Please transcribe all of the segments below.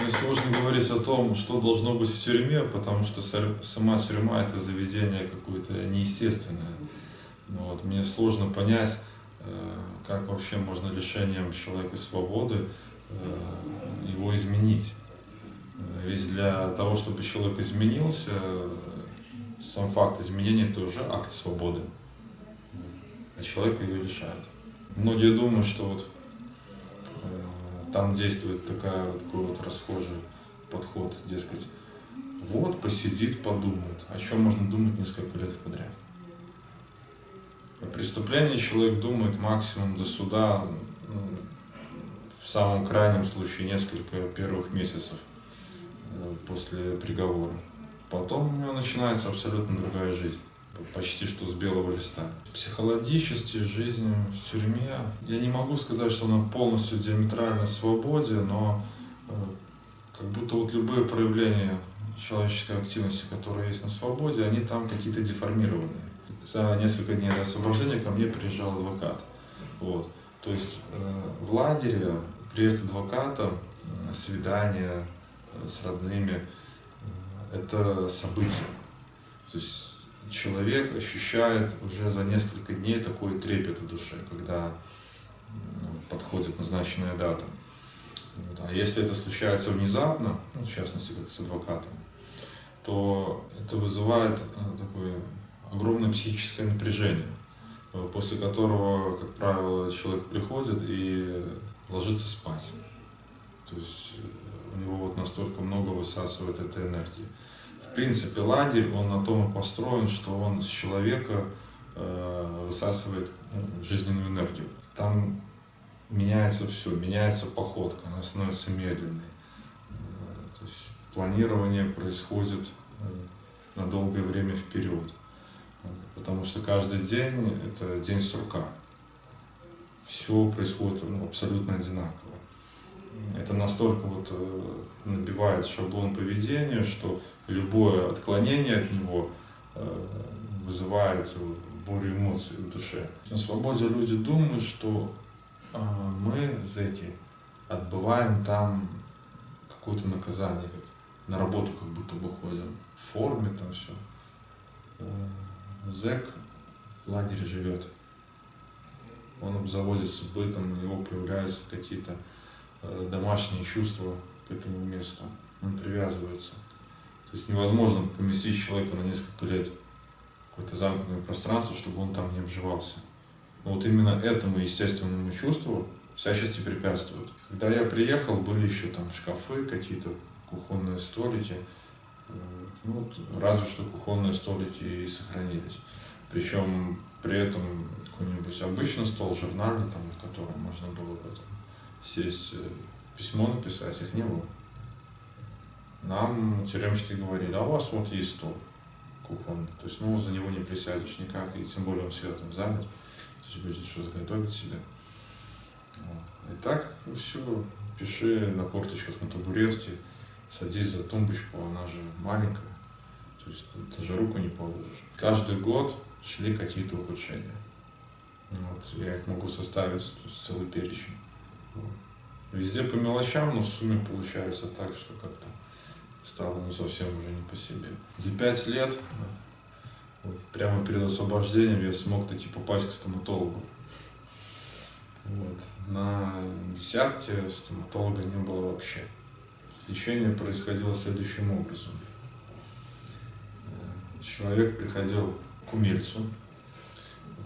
Мне сложно говорить о том, что должно быть в тюрьме, потому что сама тюрьма – это заведение какое-то неестественное. Ну вот. Мне сложно понять, э, как вообще можно лишением человека свободы э, его изменить. Ведь для того, чтобы человек изменился, сам факт изменения – это уже акт свободы, а человек ее лишает. Многие думают, что вот э, там действует такая, такой вот расхожий подход, дескать, вот посидит, подумает. О чем можно думать несколько лет подряд? О преступлении человек думает максимум до суда, ну, в самом крайнем случае несколько первых месяцев э, после приговора. Потом у него начинается абсолютно другая жизнь почти что с белого листа. Психологически жизнь в тюрьме, я не могу сказать, что она полностью диаметрально свободе, но э, как будто вот любые проявления человеческой активности, которые есть на свободе, они там какие-то деформированные. За несколько дней до освобождения ко мне приезжал адвокат. Вот. То есть э, в лагере приезд адвоката, свидание э, с родными, это событие. То есть человек ощущает уже за несколько дней такой трепет в душе, когда подходит назначенная дата. Вот. А если это случается внезапно, ну, в частности, как с адвокатом, то это вызывает э, такое огромное психическое напряжение, э, после которого, как правило, человек приходит и ложится спать. То есть э, у него вот настолько много высасывает этой энергии в принципе, лагерь, он на том и построен, что он с человека э, высасывает ну, жизненную энергию. Там меняется все, меняется походка, она становится медленной. Э, то есть планирование происходит э, на долгое время вперед. Потому что каждый день это день сурка. Все происходит ну, абсолютно одинаково. Это настолько вот э, набивает шаблон поведения, что любое отклонение от него э, вызывает бурю эмоций в душе. На свободе люди думают, что э, мы, зэки, отбываем там какое-то наказание, как на работу как будто бы ходим, в форме там все. Зэк в лагере живет. Он обзаводится бытом, у него появляются какие-то домашние чувства к этому месту. Он привязывается. То есть невозможно поместить человека на несколько лет в какое-то замкнутое пространство, чтобы он там не обживался. Но вот именно этому естественному чувству всячески препятствуют. Когда я приехал, были еще там шкафы, какие-то кухонные столики. Ну, вот, разве что кухонные столики и сохранились. Причем при этом какой-нибудь обычный стол, журнальный, на котором можно было бы, сесть, э, письмо написать, их не было нам тюремщики говорили, а у вас вот есть стол кухонный, то есть, ну, за него не присядешь никак, и тем более он всегда там занят, то есть будет что-то готовить себе. Вот. И так все, пиши на корточках на табуретке, садись за тумбочку, она же маленькая, то есть ты же руку не положишь. Каждый год шли какие-то ухудшения. Вот, я их могу составить целый перечень. Везде по мелочам, но в сумме получается так, что как-то стало ну, совсем уже не по себе. За пять лет, вот, прямо перед освобождением, я смог таки попасть к стоматологу. Вот. На десятке стоматолога не было вообще. Лечение происходило следующим образом. Человек приходил к умельцу,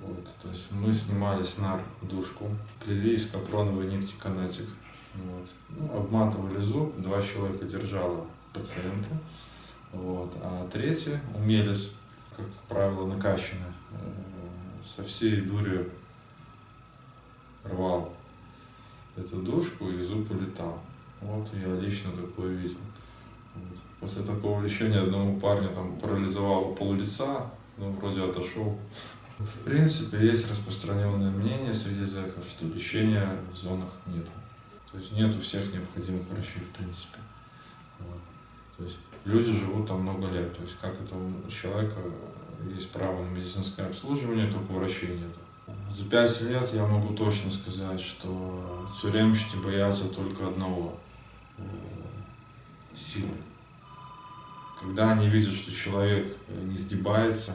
вот, то есть мы снимали с нар душку, плели из капроновой нитки канатик, вот, ну, обматывали зуб, два человека держало пациента. Вот. А третий умелец, как правило, накачанный, э, со всей дурью рвал эту душку и зуб улетал. Вот я лично такое видел. Вот. После такого лечения одному парню там парализовало пол лица, ну, вроде отошел. В принципе, есть распространенное мнение среди зэков, что лечения в зонах нет. То есть нету всех необходимых врачей, в принципе. Вот. То есть люди живут там много лет. То есть как это у человека есть право на медицинское обслуживание, только врачей нет. За пять лет я могу точно сказать, что тюремщики боятся только одного. Э, силой. Когда они видят, что человек не сгибается,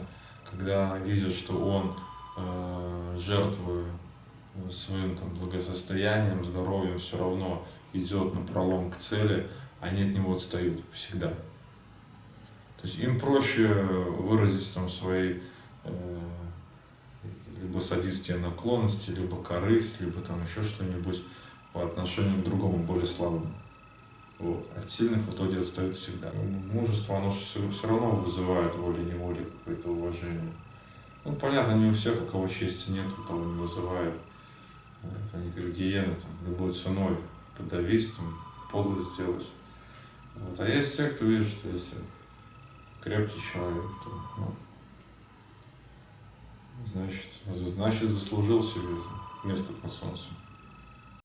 когда видят, что он, э, жертвуя своим там, благосостоянием, здоровьем, все равно идет на пролом к цели, они от него отстают всегда. То есть им проще выразить там свои э, либо садистские наклонности, либо корысть, либо там еще что-нибудь по отношению к другому, более слабому. От сильных в итоге отстают всегда. Мужество, оно все, все равно вызывает волей-неволей какое-то уважение. Ну, понятно, не у всех, у кого чести нет, у того не вызывает. Они как гиены, там, любой ценой подавить, там, подлость сделать. Вот. А есть те, кто видит, что если крепкий человек, то, ну, значит, значит заслужил себе место под солнцем.